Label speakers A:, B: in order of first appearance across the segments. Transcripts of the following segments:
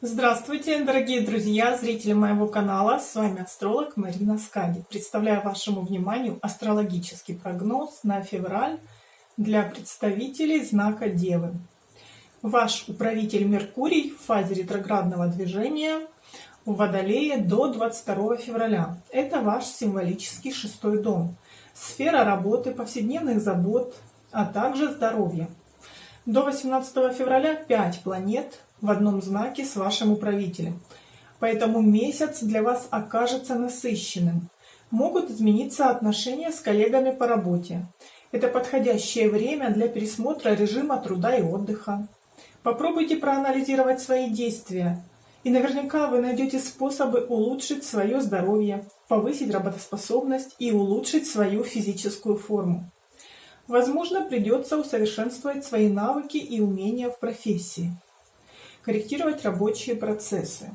A: Здравствуйте, дорогие друзья, зрители моего канала. С вами астролог Марина Скади. Представляю вашему вниманию астрологический прогноз на февраль для представителей знака Девы. Ваш управитель Меркурий в фазе ретроградного движения в Водолее до 22 февраля. Это ваш символический шестой дом. Сфера работы, повседневных забот, а также здоровья. До 18 февраля 5 планет в одном знаке с вашим управителем. Поэтому месяц для вас окажется насыщенным. Могут измениться отношения с коллегами по работе. Это подходящее время для пересмотра режима труда и отдыха. Попробуйте проанализировать свои действия, и наверняка вы найдете способы улучшить свое здоровье, повысить работоспособность и улучшить свою физическую форму. Возможно, придется усовершенствовать свои навыки и умения в профессии, корректировать рабочие процессы.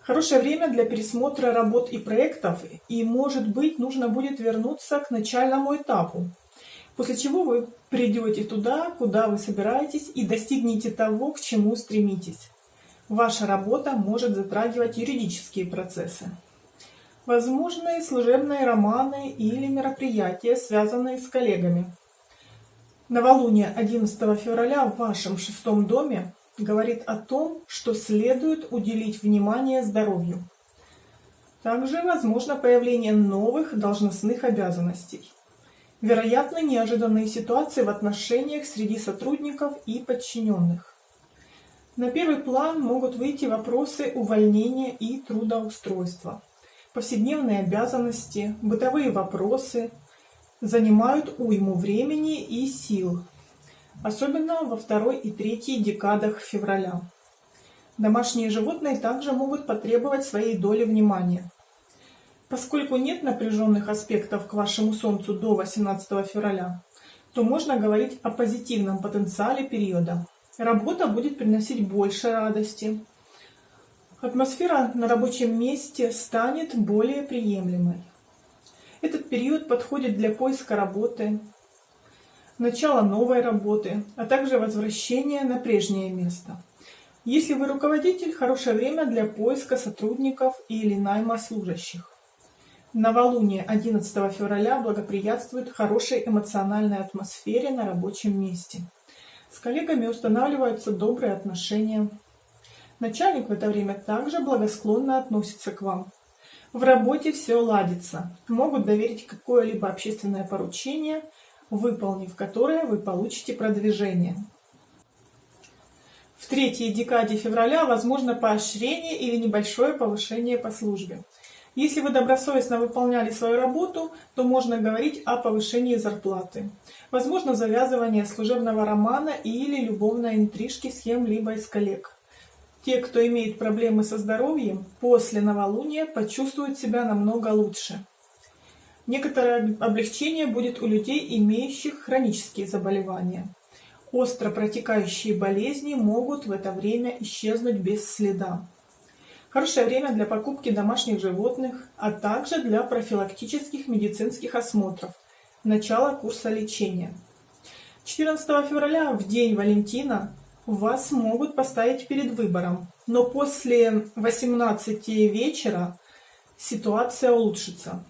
A: Хорошее время для пересмотра работ и проектов, и, может быть, нужно будет вернуться к начальному этапу, после чего вы придете туда, куда вы собираетесь, и достигнете того, к чему стремитесь. Ваша работа может затрагивать юридические процессы. Возможны служебные романы или мероприятия, связанные с коллегами. Новолуние 11 февраля в вашем шестом доме говорит о том, что следует уделить внимание здоровью. Также возможно появление новых должностных обязанностей. Вероятны неожиданные ситуации в отношениях среди сотрудников и подчиненных. На первый план могут выйти вопросы увольнения и трудоустройства повседневные обязанности, бытовые вопросы занимают уйму времени и сил, особенно во второй и третьей декадах февраля. Домашние животные также могут потребовать своей доли внимания. Поскольку нет напряженных аспектов к вашему Солнцу до 18 февраля, то можно говорить о позитивном потенциале периода. Работа будет приносить больше радости, атмосфера на рабочем месте станет более приемлемой. Этот период подходит для поиска работы, начала новой работы, а также возвращения на прежнее место. Если вы руководитель, хорошее время для поиска сотрудников или найма служащих. Новолуние 11 февраля благоприятствует хорошей эмоциональной атмосфере на рабочем месте. С коллегами устанавливаются добрые отношения, Начальник в это время также благосклонно относится к вам. В работе все ладится. Могут доверить какое-либо общественное поручение, выполнив которое вы получите продвижение. В третьей декаде февраля возможно поощрение или небольшое повышение по службе. Если вы добросовестно выполняли свою работу, то можно говорить о повышении зарплаты. Возможно завязывание служебного романа или любовной интрижки с кем-либо из коллег. Те, кто имеет проблемы со здоровьем, после новолуния почувствуют себя намного лучше. Некоторое облегчение будет у людей, имеющих хронические заболевания. Остро протекающие болезни могут в это время исчезнуть без следа. Хорошее время для покупки домашних животных, а также для профилактических медицинских осмотров. Начало курса лечения. 14 февраля, в день Валентина, вас могут поставить перед выбором, но после 18 вечера ситуация улучшится.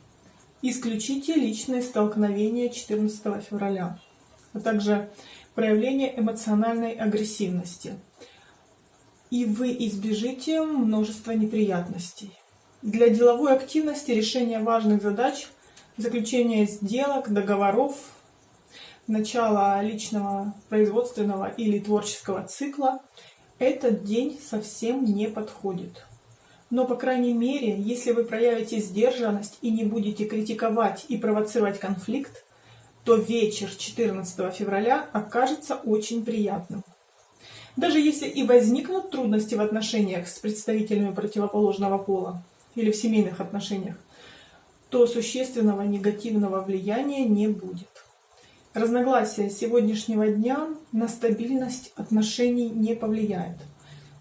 A: Исключите личные столкновения 14 февраля, а также проявление эмоциональной агрессивности. И вы избежите множества неприятностей. Для деловой активности решения важных задач, заключения сделок, договоров, начала личного производственного или творческого цикла, этот день совсем не подходит. Но, по крайней мере, если вы проявите сдержанность и не будете критиковать и провоцировать конфликт, то вечер 14 февраля окажется очень приятным. Даже если и возникнут трудности в отношениях с представителями противоположного пола или в семейных отношениях, то существенного негативного влияния не будет. Разногласия сегодняшнего дня на стабильность отношений не повлияет.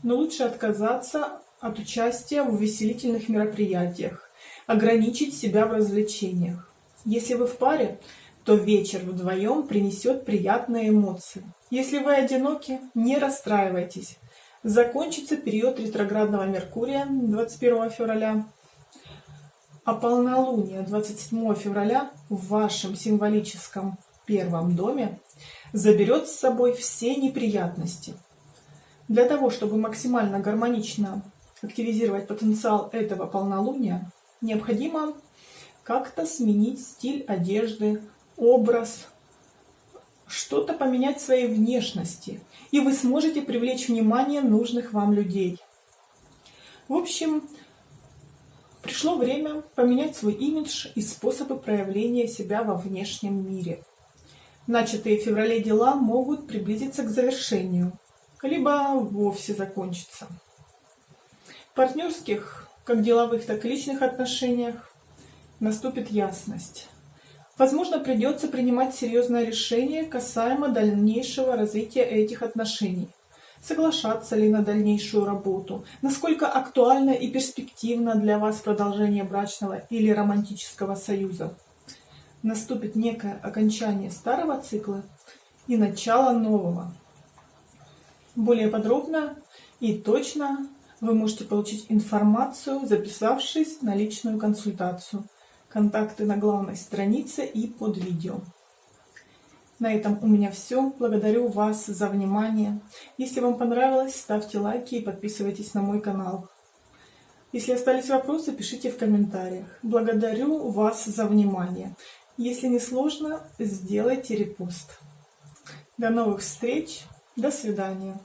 A: Но лучше отказаться от участия в увеселительных мероприятиях, ограничить себя в развлечениях. Если вы в паре, то вечер вдвоем принесет приятные эмоции. Если вы одиноки, не расстраивайтесь. Закончится период ретроградного Меркурия 21 февраля, а полнолуние 27 февраля в вашем символическом первом доме заберет с собой все неприятности. Для того, чтобы максимально гармонично активизировать потенциал этого полнолуния, необходимо как-то сменить стиль одежды, образ, что-то поменять в своей внешности, и вы сможете привлечь внимание нужных вам людей. В общем, пришло время поменять свой имидж и способы проявления себя во внешнем мире. Начатые в феврале дела могут приблизиться к завершению, либо вовсе закончиться. В партнерских, как деловых, так и личных отношениях наступит ясность. Возможно, придется принимать серьезное решение касаемо дальнейшего развития этих отношений. Соглашаться ли на дальнейшую работу, насколько актуально и перспективно для вас продолжение брачного или романтического союза. Наступит некое окончание старого цикла и начало нового. Более подробно и точно вы можете получить информацию, записавшись на личную консультацию – контакты на главной странице и под видео. На этом у меня все. Благодарю вас за внимание. Если вам понравилось, ставьте лайки и подписывайтесь на мой канал. Если остались вопросы, пишите в комментариях. Благодарю вас за внимание. Если не сложно, сделайте репост. До новых встреч. До свидания.